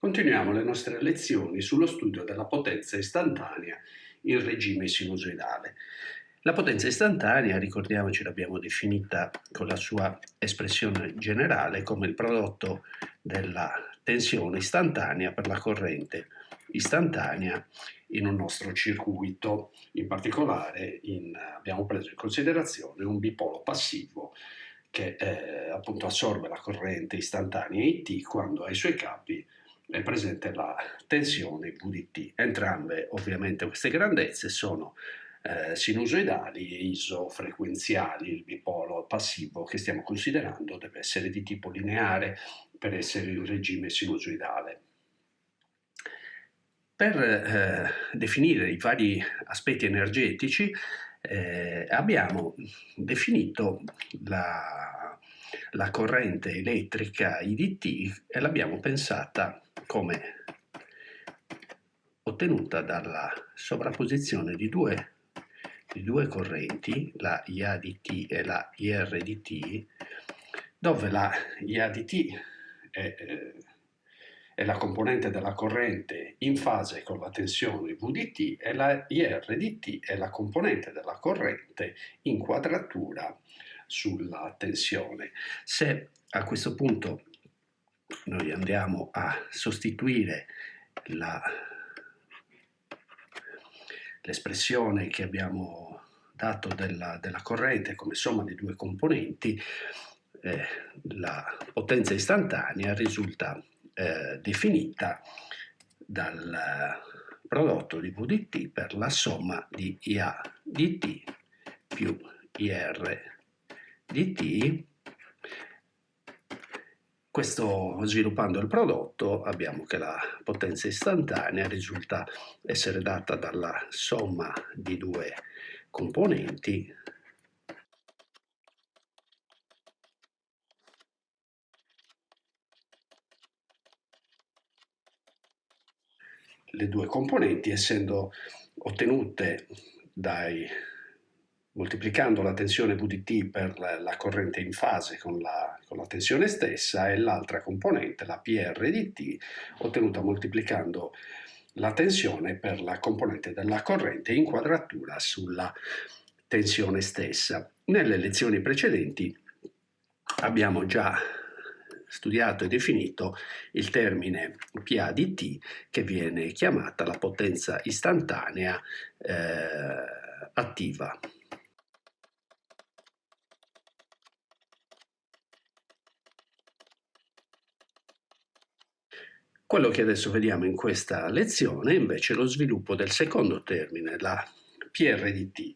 Continuiamo le nostre lezioni sullo studio della potenza istantanea in regime sinusoidale. La potenza istantanea, ricordiamoci, l'abbiamo definita con la sua espressione generale come il prodotto della tensione istantanea per la corrente istantanea in un nostro circuito. In particolare in, abbiamo preso in considerazione un bipolo passivo che eh, appunto assorbe la corrente istantanea IT quando ai suoi capi è presente la tensione VDT. Entrambe ovviamente queste grandezze sono eh, sinusoidali e isofrequenziali, il bipolo passivo che stiamo considerando deve essere di tipo lineare per essere in regime sinusoidale. Per eh, definire i vari aspetti energetici eh, abbiamo definito la, la corrente elettrica IDT e l'abbiamo pensata come ottenuta dalla sovrapposizione di due, di due correnti, la IADT e la IRDT, dove la IADT è, eh, è la componente della corrente in fase con la tensione VDT e la IRDT è la componente della corrente in quadratura sulla tensione. Se a questo punto noi andiamo a sostituire l'espressione che abbiamo dato della, della, corrente come somma di due componenti, eh, la potenza istantanea risulta eh, definita dal prodotto di VDT per la somma di IA dt più IR dt questo, sviluppando il prodotto abbiamo che la potenza istantanea risulta essere data dalla somma di due componenti. Le due componenti essendo ottenute dai moltiplicando la tensione VDT per la corrente in fase con la, con la tensione stessa e l'altra componente, la PRDT, ottenuta moltiplicando la tensione per la componente della corrente in quadratura sulla tensione stessa. Nelle lezioni precedenti abbiamo già studiato e definito il termine PADT che viene chiamata la potenza istantanea eh, attiva. Quello che adesso vediamo in questa lezione è invece lo sviluppo del secondo termine, la PRDT,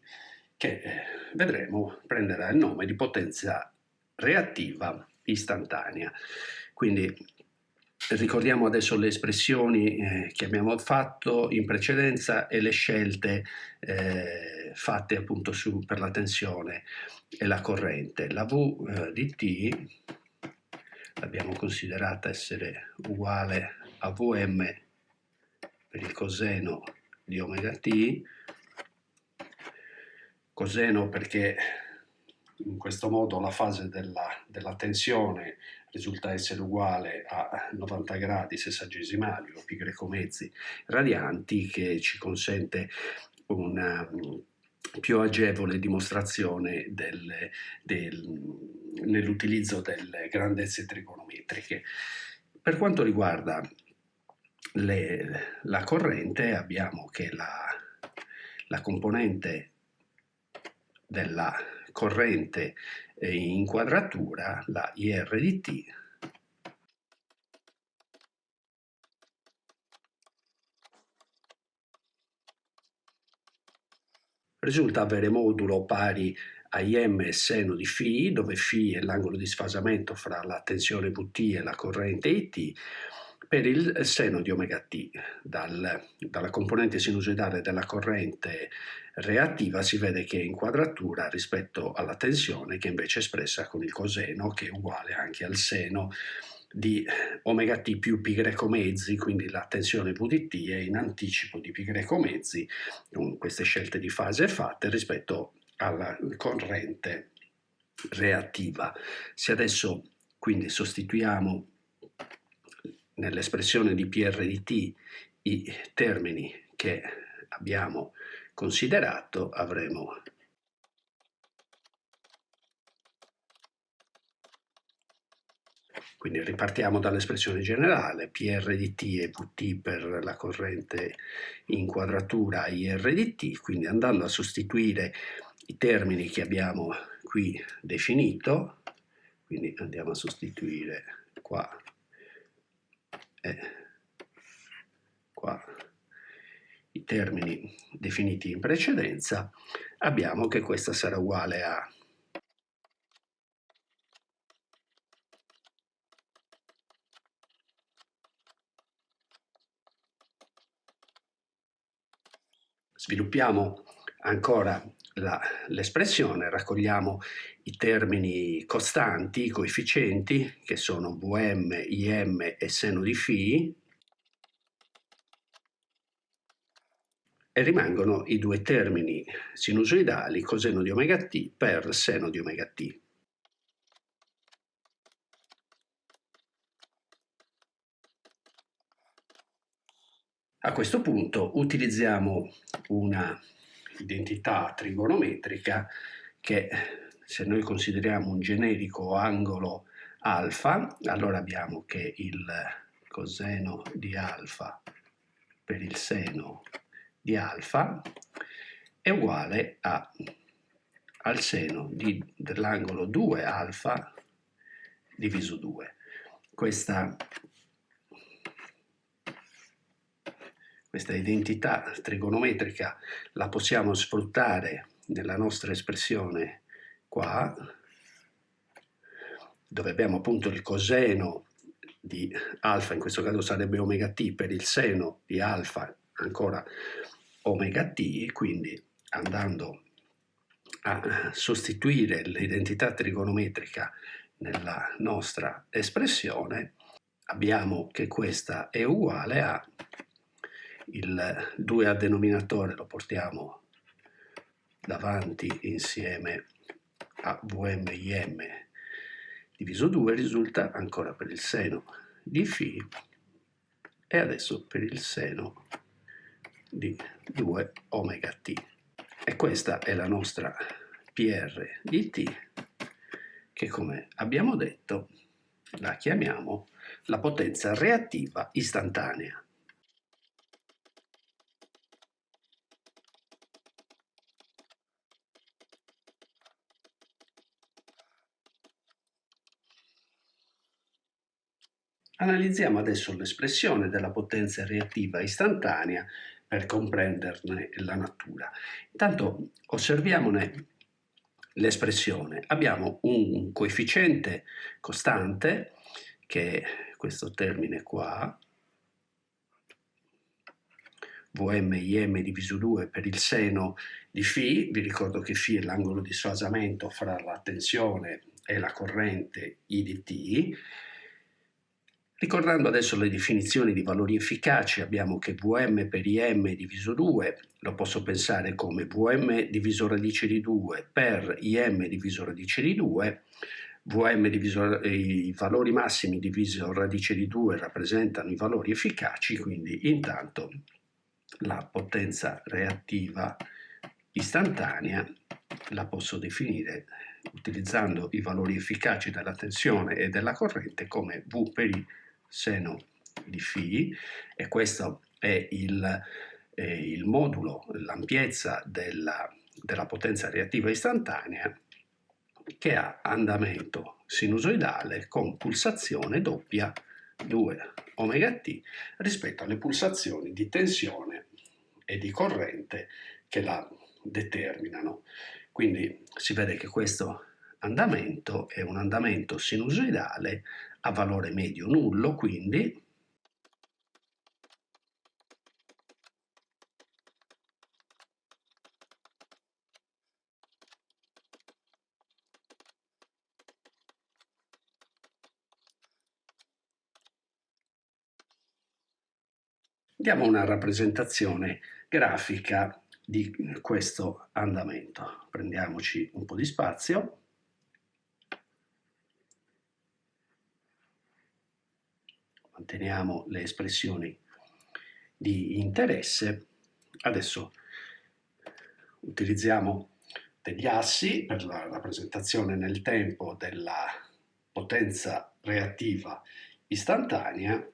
che eh, vedremo prenderà il nome di potenza reattiva istantanea. Quindi ricordiamo adesso le espressioni eh, che abbiamo fatto in precedenza e le scelte eh, fatte appunto su, per la tensione e la corrente. La V eh, di T l'abbiamo considerata essere uguale a Vm per il coseno di omega t, coseno perché in questo modo la fase della, della tensione risulta essere uguale a 90 gradi sessagesimali o pi greco mezzi radianti che ci consente una più agevole dimostrazione del, del, nell'utilizzo delle grandezze trigonometriche. Per quanto riguarda le, la corrente abbiamo che la, la componente della corrente in quadratura, la IR di T, risulta avere modulo pari a IM seno di φ, dove φ è l'angolo di sfasamento fra la tensione Vt e la corrente IT, per il seno di omega t. Dal, dalla componente sinusoidale della corrente reattiva si vede che è in quadratura rispetto alla tensione che invece è espressa con il coseno che è uguale anche al seno di omega t più pi greco mezzi, quindi la tensione VDT è in anticipo di greco mezzi queste scelte di fase fatte rispetto alla corrente reattiva. Se adesso quindi sostituiamo nell'espressione di PR di t i termini che abbiamo considerato, avremo Quindi ripartiamo dall'espressione generale, PR di T e Vt per la corrente in quadratura IR di T, quindi andando a sostituire i termini che abbiamo qui definito, quindi andiamo a sostituire qua e qua i termini definiti in precedenza, abbiamo che questa sarà uguale a Sviluppiamo ancora l'espressione, raccogliamo i termini costanti, i coefficienti, che sono Vm, Im e seno di φ, e rimangono i due termini sinusoidali coseno di omega t per seno di omega t. A questo punto utilizziamo una identità trigonometrica che se noi consideriamo un generico angolo alfa, allora abbiamo che il coseno di alfa per il seno di alfa è uguale a, al seno dell'angolo 2 alfa diviso 2. Questa questa identità trigonometrica la possiamo sfruttare nella nostra espressione qua, dove abbiamo appunto il coseno di alfa, in questo caso sarebbe omega t, per il seno di alfa ancora omega t, quindi andando a sostituire l'identità trigonometrica nella nostra espressione, abbiamo che questa è uguale a il 2 a denominatore lo portiamo davanti insieme a Vm diviso 2 risulta ancora per il seno di φ e adesso per il seno di 2 omega t. E questa è la nostra PR di t che come abbiamo detto la chiamiamo la potenza reattiva istantanea. Analizziamo adesso l'espressione della potenza reattiva istantanea per comprenderne la natura. Intanto osserviamone l'espressione. Abbiamo un coefficiente costante, che è questo termine qua, Vm Im diviso 2 per il seno di φ, vi ricordo che φ è l'angolo di sfasamento fra la tensione e la corrente I di t, Ricordando adesso le definizioni di valori efficaci, abbiamo che Vm per Im diviso 2 lo posso pensare come Vm diviso radice di 2 per Im diviso radice di 2, Vm diviso, i valori massimi diviso radice di 2 rappresentano i valori efficaci, quindi intanto la potenza reattiva istantanea la posso definire utilizzando i valori efficaci della tensione e della corrente come V per I seno di φ e questo è il, eh, il modulo, l'ampiezza della, della potenza reattiva istantanea che ha andamento sinusoidale con pulsazione doppia 2 omega t rispetto alle pulsazioni di tensione e di corrente che la determinano. Quindi si vede che questo andamento è un andamento sinusoidale a valore medio nullo, quindi diamo una rappresentazione grafica di questo andamento. Prendiamoci un po' di spazio. Manteniamo le espressioni di interesse. Adesso utilizziamo degli assi per la rappresentazione nel tempo della potenza reattiva istantanea.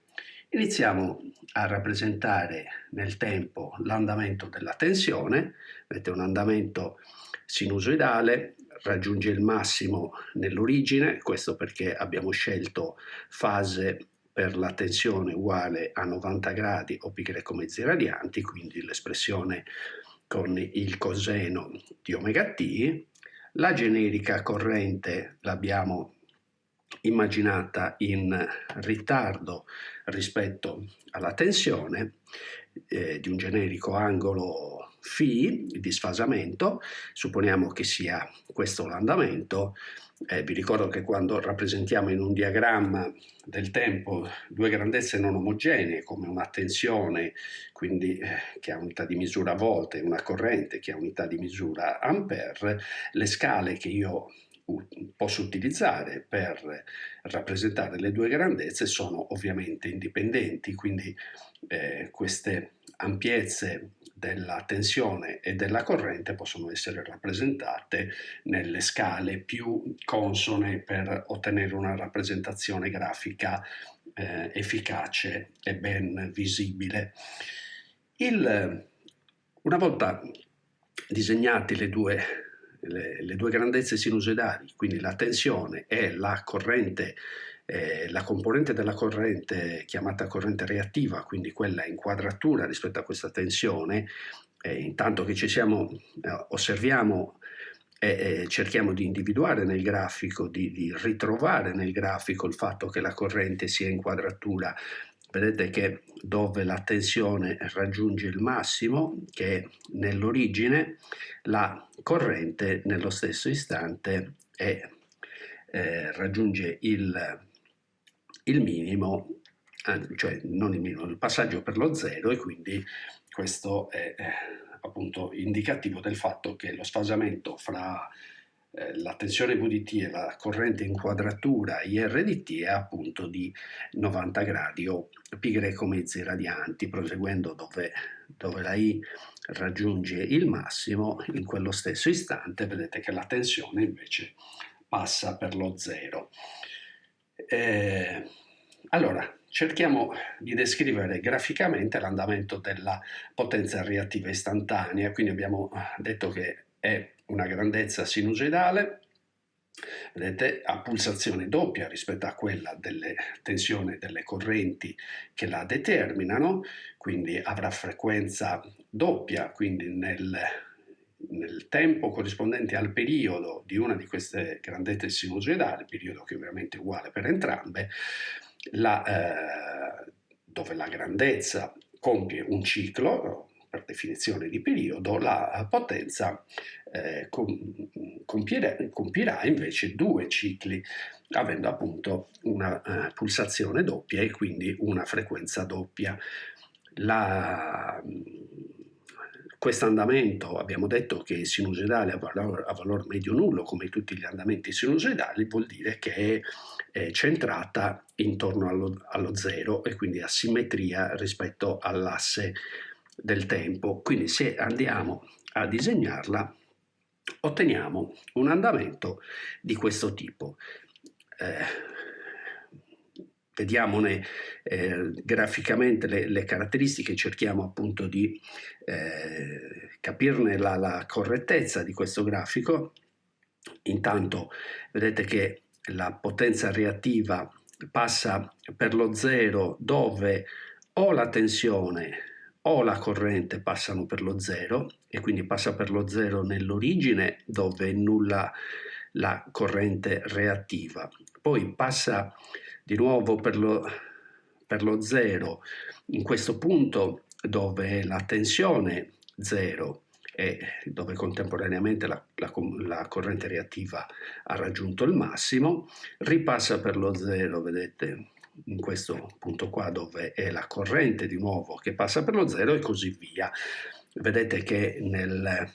Iniziamo a rappresentare nel tempo l'andamento della tensione, vedete un andamento sinusoidale, raggiunge il massimo nell'origine, questo perché abbiamo scelto fase per la tensione uguale a 90 gradi o greco mezzi radianti, quindi l'espressione con il coseno di omega t. La generica corrente l'abbiamo immaginata in ritardo rispetto alla tensione eh, di un generico angolo φ di sfasamento, supponiamo che sia questo l'andamento, eh, vi ricordo che quando rappresentiamo in un diagramma del tempo due grandezze non omogenee come una tensione quindi eh, che ha unità di misura volt e una corrente che ha unità di misura ampere, le scale che io posso utilizzare per rappresentare le due grandezze sono ovviamente indipendenti, quindi eh, queste ampiezze della tensione e della corrente possono essere rappresentate nelle scale più consone per ottenere una rappresentazione grafica eh, efficace e ben visibile. Il, una volta disegnati le due, le, le due grandezze sinusoidali, quindi la tensione e la corrente eh, la componente della corrente chiamata corrente reattiva, quindi quella in quadratura rispetto a questa tensione, eh, intanto che ci siamo, eh, osserviamo e cerchiamo di individuare nel grafico, di, di, ritrovare nel grafico il fatto che la corrente sia in quadratura. Vedete che dove la tensione raggiunge il massimo, che è nell'origine, la corrente nello stesso istante è, eh, raggiunge il, il minimo, cioè non il minimo, il passaggio per lo zero e quindi questo è appunto indicativo del fatto che lo sfasamento fra eh, la tensione VDT e la corrente in quadratura IRDT è appunto di 90 gradi o greco mezzi radianti, proseguendo dove, dove la I raggiunge il massimo, in quello stesso istante vedete che la tensione invece passa per lo zero. Eh, allora, cerchiamo di descrivere graficamente l'andamento della potenza reattiva istantanea, quindi abbiamo detto che è una grandezza sinusoidale, vedete, a pulsazione doppia rispetto a quella delle tensioni delle correnti che la determinano, quindi avrà frequenza doppia, quindi nel nel tempo corrispondente al periodo di una di queste grandezze sinusoidali, periodo che ovviamente è uguale per entrambe, la, eh, dove la grandezza compie un ciclo, per definizione di periodo, la potenza eh, compierà, compierà, invece due cicli, avendo appunto una uh, pulsazione doppia e quindi una frequenza doppia. La, questo andamento abbiamo detto che è sinusoidale a valore, a valore medio nullo, come tutti gli andamenti sinusoidali, vuol dire che è, è centrata intorno allo, allo zero e quindi a simmetria rispetto all'asse del tempo. Quindi se andiamo a disegnarla, otteniamo un andamento di questo tipo. Eh, vediamone eh, graficamente le, le, caratteristiche, cerchiamo appunto di eh, capirne la, la, correttezza di questo grafico. Intanto vedete che la potenza reattiva passa per lo zero dove o la tensione o la corrente passano per lo zero e quindi passa per lo zero nell'origine dove è nulla la corrente reattiva. Poi passa di nuovo per lo, per lo zero in questo punto dove la tensione zero e dove contemporaneamente la, la, la, corrente reattiva ha raggiunto il massimo, ripassa per lo zero, vedete, in questo punto qua dove è la corrente di nuovo che passa per lo zero e così via. Vedete che nel,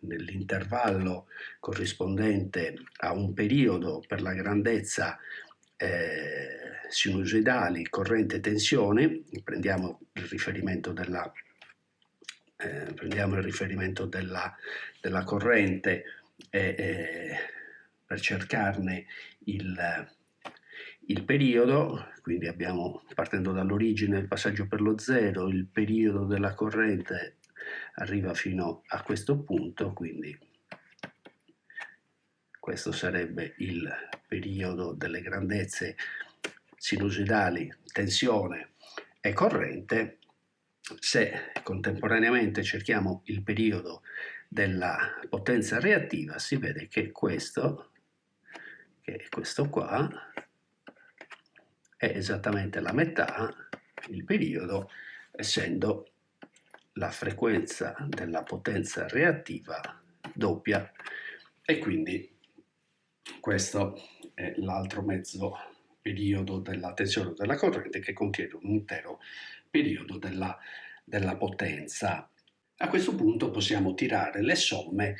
nell'intervallo corrispondente a un periodo per la grandezza eh, sinusoidali, corrente e tensione, prendiamo il riferimento della, eh, prendiamo il riferimento della, della corrente eh, per cercarne il, il periodo, quindi abbiamo partendo dall'origine il passaggio per lo zero, il periodo della corrente arriva fino a questo punto, quindi questo sarebbe il periodo delle grandezze sinusoidali, tensione e corrente, se contemporaneamente cerchiamo il periodo della potenza reattiva si vede che questo, che è questo qua, è esattamente la metà, il periodo, essendo la frequenza della potenza reattiva doppia. E quindi questo è l'altro mezzo periodo della tensione della corrente che contiene un intero periodo della, della potenza. A questo punto possiamo tirare le somme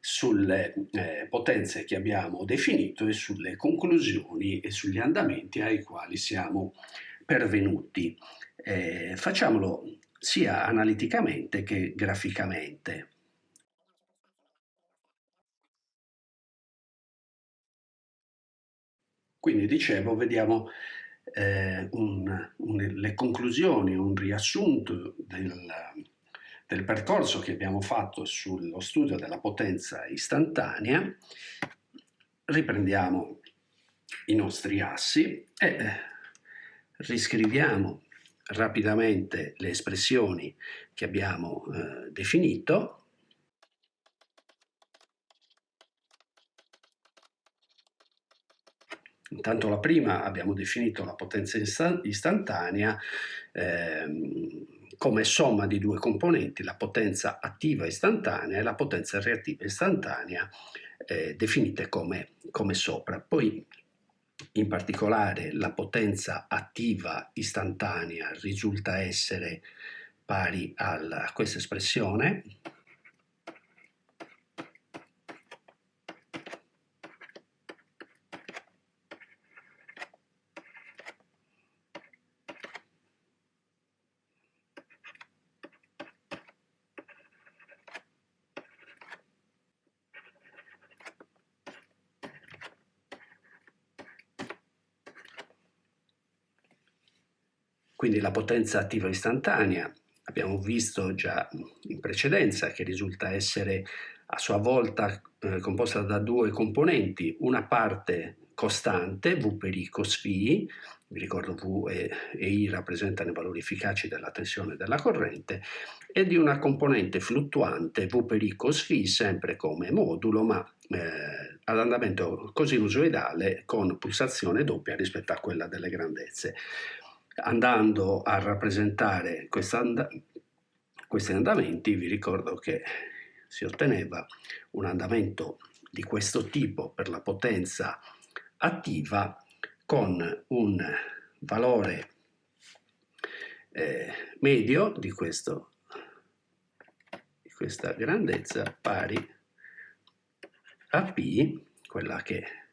sulle eh, potenze che abbiamo definito e sulle conclusioni e sugli andamenti ai quali siamo pervenuti. Eh, facciamolo sia analiticamente che graficamente. Quindi dicevo, vediamo eh, un, un, le conclusioni, un riassunto del, del percorso che abbiamo fatto sullo studio della potenza istantanea. Riprendiamo i nostri assi e riscriviamo rapidamente le espressioni che abbiamo eh, definito Intanto la prima abbiamo definito la potenza istantanea ehm, come somma di due componenti, la potenza attiva istantanea e la potenza reattiva istantanea, eh, definite come, come sopra. Poi in particolare la potenza attiva istantanea risulta essere pari a questa espressione Quindi la potenza attiva istantanea abbiamo visto già in precedenza che risulta essere a sua volta eh, composta da due componenti, una parte costante, V per I cos vi ricordo V e, e, I rappresentano i valori efficaci della tensione della corrente, e di una componente fluttuante, V per I cos φ, sempre come modulo, ma eh, ad andamento cosinusoidale con pulsazione doppia rispetto a quella delle grandezze andando a rappresentare questi andamenti, vi ricordo che si otteneva un andamento di questo tipo per la potenza attiva con un valore eh, medio di, questo, di questa grandezza pari a P, quella che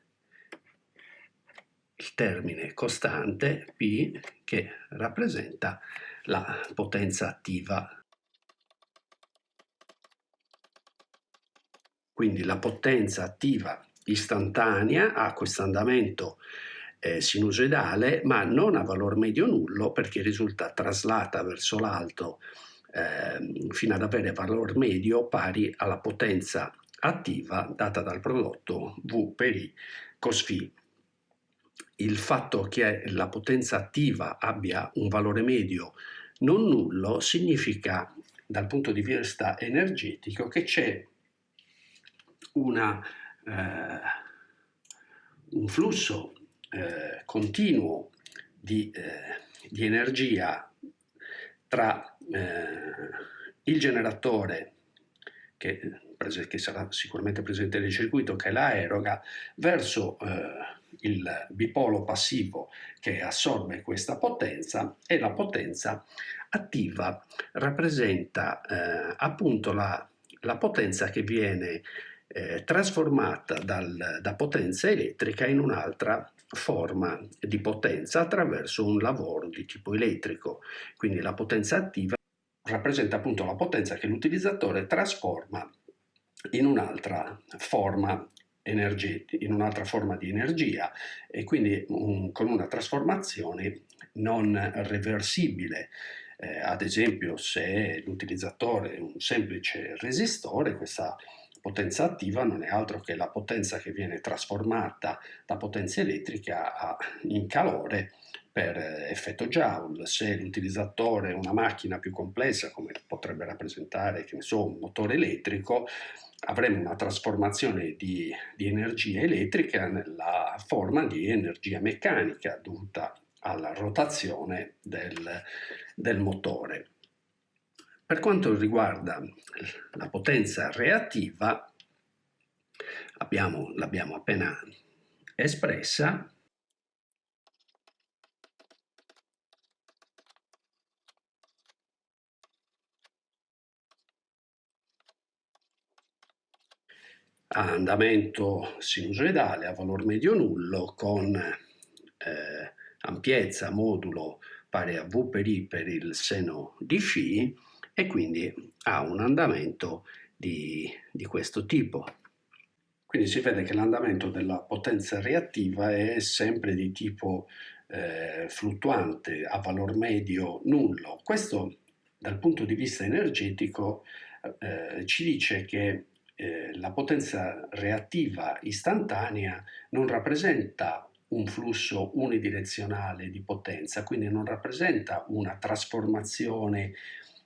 il termine costante P che rappresenta la potenza attiva. Quindi la potenza attiva istantanea ha questo andamento eh, sinusoidale ma non a valore medio nullo perché risulta traslata verso l'alto eh, fino ad avere valore medio pari alla potenza attiva data dal prodotto V per I cos φ il fatto che la potenza attiva abbia un valore medio non nullo significa dal punto di vista energetico che c'è eh, un flusso eh, continuo di, eh, di, energia tra eh, il generatore che, che, sarà sicuramente presente nel circuito che la eroga verso eh, il bipolo passivo che assorbe questa potenza e la potenza attiva rappresenta eh, appunto la, la, potenza che viene eh, trasformata dal, da potenza elettrica in un'altra forma di potenza attraverso un lavoro di tipo elettrico. Quindi la potenza attiva rappresenta appunto la potenza che l'utilizzatore trasforma in un'altra forma in un'altra forma di energia e quindi un, con una trasformazione non reversibile. Eh, ad esempio se l'utilizzatore è un semplice resistore, questa potenza attiva non è altro che la potenza che viene trasformata da potenza elettrica in calore per effetto Joule. Se l'utilizzatore è una macchina più complessa, come potrebbe rappresentare so, un motore elettrico, avremo una trasformazione di, di energia elettrica nella forma di energia meccanica dovuta alla rotazione del, del motore. Per quanto riguarda la potenza reattiva, l'abbiamo appena espressa, a andamento sinusoidale a valore medio nullo con eh, ampiezza modulo pari a V per I per il seno di φ e quindi ha un andamento di, di questo tipo. Quindi si vede che l'andamento della potenza reattiva è sempre di tipo eh, fluttuante a valor medio nullo. Questo dal punto di vista energetico eh, ci dice che eh, la potenza reattiva istantanea non rappresenta un flusso unidirezionale di potenza, quindi non rappresenta una trasformazione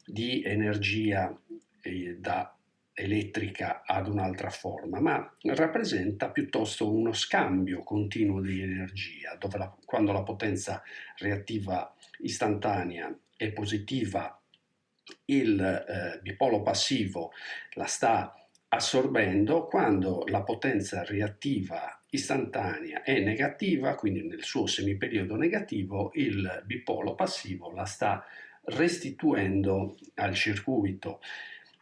di energia eh, da elettrica ad un'altra forma, ma rappresenta piuttosto uno scambio continuo di energia, dove la, quando la potenza reattiva istantanea è positiva, il eh, bipolo passivo la sta assorbendo, quando la potenza reattiva istantanea è negativa, quindi nel suo semiperiodo negativo, il bipolo passivo la sta restituendo al circuito.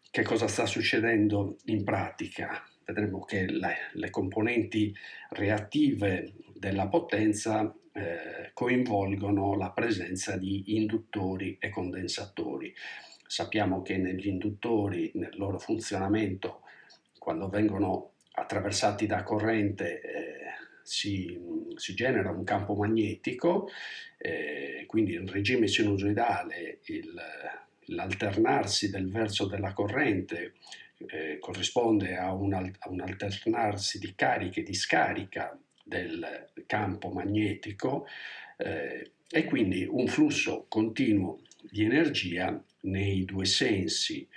Che cosa sta succedendo in pratica? Vedremo che le, le componenti reattive della potenza eh, coinvolgono la presenza di induttori e condensatori. Sappiamo che negli induttori, nel loro funzionamento, quando vengono attraversati da corrente, eh, si, si, genera un campo magnetico, eh, quindi in regime sinusoidale l'alternarsi del verso della corrente eh, corrisponde a un, a un, alternarsi di carica e di scarica del campo magnetico eh, e quindi un flusso continuo di energia nei due sensi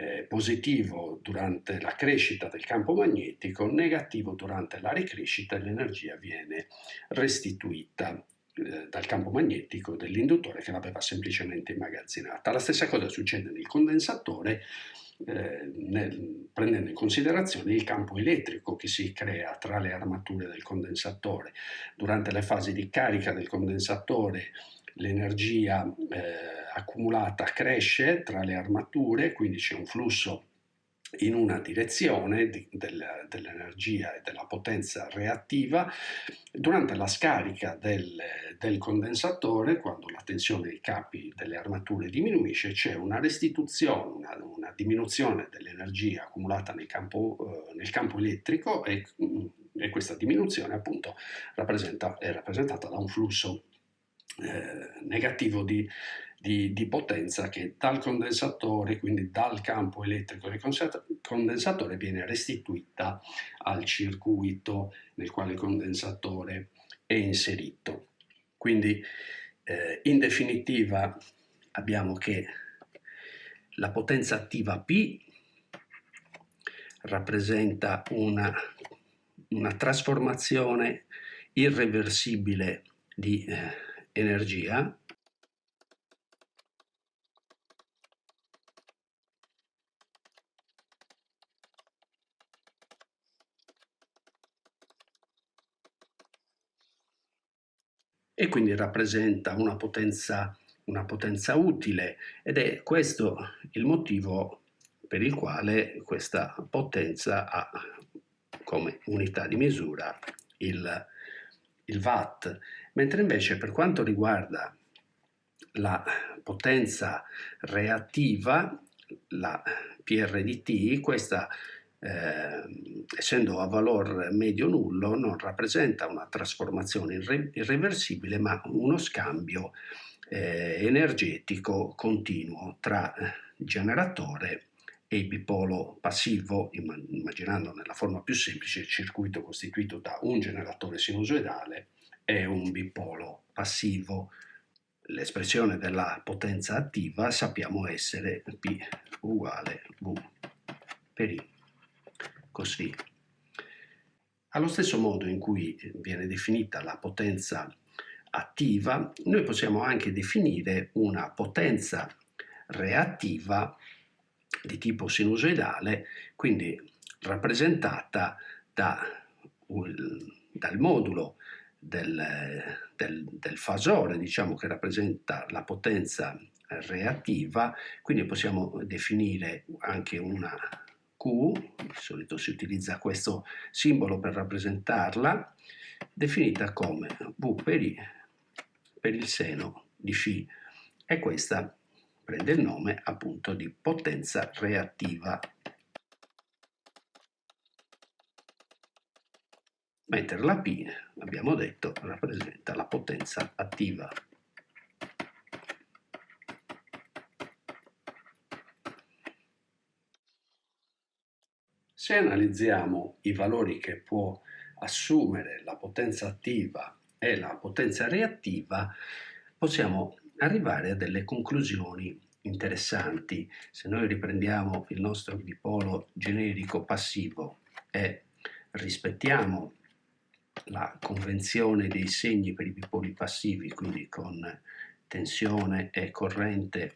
eh, positivo durante la crescita del campo magnetico, negativo durante la ricrescita e l'energia viene restituita eh, dal campo magnetico dell'induttore che l'aveva semplicemente immagazzinata. La stessa cosa succede nel condensatore eh, nel, prendendo in considerazione il campo elettrico che si crea tra le armature del condensatore. Durante le fasi di carica del condensatore l'energia eh, accumulata cresce tra le armature, quindi c'è un flusso in una direzione di, del, dell'energia e della potenza reattiva. Durante la scarica del, del, condensatore, quando la tensione dei capi delle armature diminuisce, c'è una restituzione, una, una diminuzione dell'energia accumulata nel campo, eh, nel campo elettrico e, e, questa diminuzione appunto rappresenta, è rappresentata da un flusso eh, negativo di di, di, potenza che dal condensatore, quindi dal campo elettrico del condensatore, viene restituita al circuito nel quale il condensatore è inserito. Quindi eh, in definitiva abbiamo che la potenza attiva P rappresenta una, una trasformazione irreversibile di eh, energia e quindi rappresenta una potenza, una potenza utile. Ed è questo il motivo per il quale questa potenza ha come unità di misura il, il watt, mentre invece per quanto riguarda la potenza reattiva, la PRDT, questa eh, essendo a valore medio nullo non rappresenta una trasformazione irre irreversibile ma uno scambio eh, energetico continuo tra generatore e bipolo passivo, immaginando nella forma più semplice il circuito costituito da un generatore sinusoidale e un bipolo passivo. L'espressione della potenza attiva sappiamo essere P uguale V per I, così. Allo stesso modo in cui viene definita la potenza attiva, noi possiamo anche definire una potenza reattiva di tipo sinusoidale, quindi rappresentata da, dal modulo del, del, del, fasore, diciamo che rappresenta la potenza reattiva, quindi possiamo definire anche una Di solito si utilizza questo simbolo per rappresentarla, definita come V per I per il seno di φ e questa prende il nome appunto di potenza reattiva. Mentre la P, abbiamo detto, rappresenta la potenza attiva. Se analizziamo i valori che può assumere la potenza attiva e la potenza reattiva, possiamo arrivare a delle conclusioni interessanti. Se noi riprendiamo il nostro dipolo generico passivo e rispettiamo la convenzione dei segni per i bipoli passivi, quindi con tensione e corrente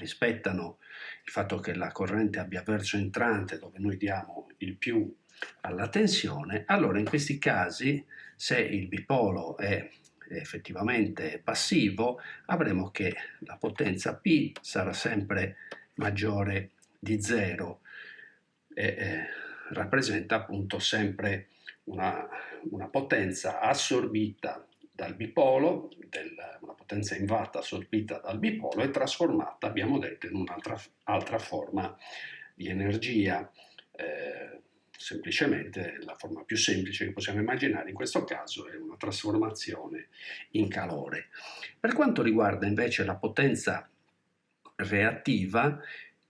rispettano il fatto che la corrente abbia verso entrante dove noi diamo il più alla tensione, allora in questi casi se il bipolo è effettivamente passivo avremo che la potenza P sarà sempre maggiore di 0 e eh, rappresenta appunto sempre una, una potenza assorbita dal bipolo, del, una potenza in assorbita dal bipolo e trasformata, abbiamo detto, in un'altra forma di energia. Eh, semplicemente la forma più semplice che possiamo immaginare in questo caso è una trasformazione in calore. Per quanto riguarda invece la potenza reattiva,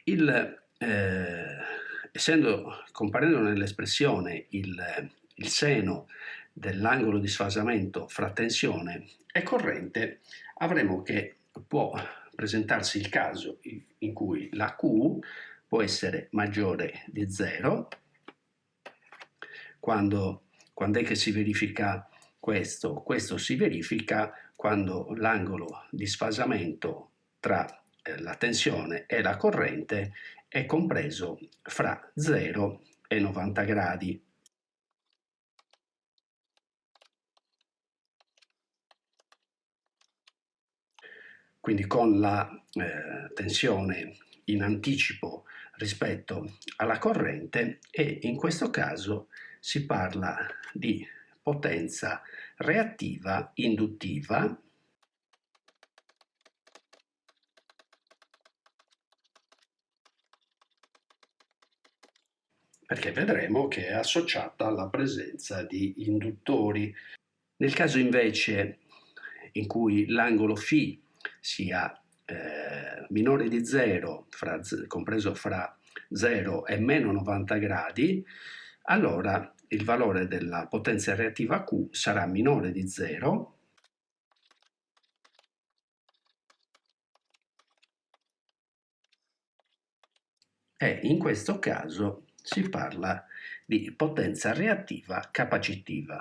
il, eh, essendo comparendo nell'espressione il, il seno dell'angolo di sfasamento fra tensione e corrente, avremo che può presentarsi il caso in cui la Q può essere maggiore di 0 quando, quando è che si verifica questo? Questo si verifica quando l'angolo di sfasamento tra eh, la tensione e la corrente è compreso fra 0 e 90 gradi. Quindi con la eh, tensione in anticipo rispetto alla corrente e in questo caso si parla di potenza reattiva induttiva perché vedremo che è associata alla presenza di induttori. Nel caso invece in cui l'angolo φ sia eh, minore di 0, fra, compreso fra 0 e meno 90 gradi, allora il valore della potenza reattiva Q sarà minore di 0 e in questo caso si parla di potenza reattiva capacitiva.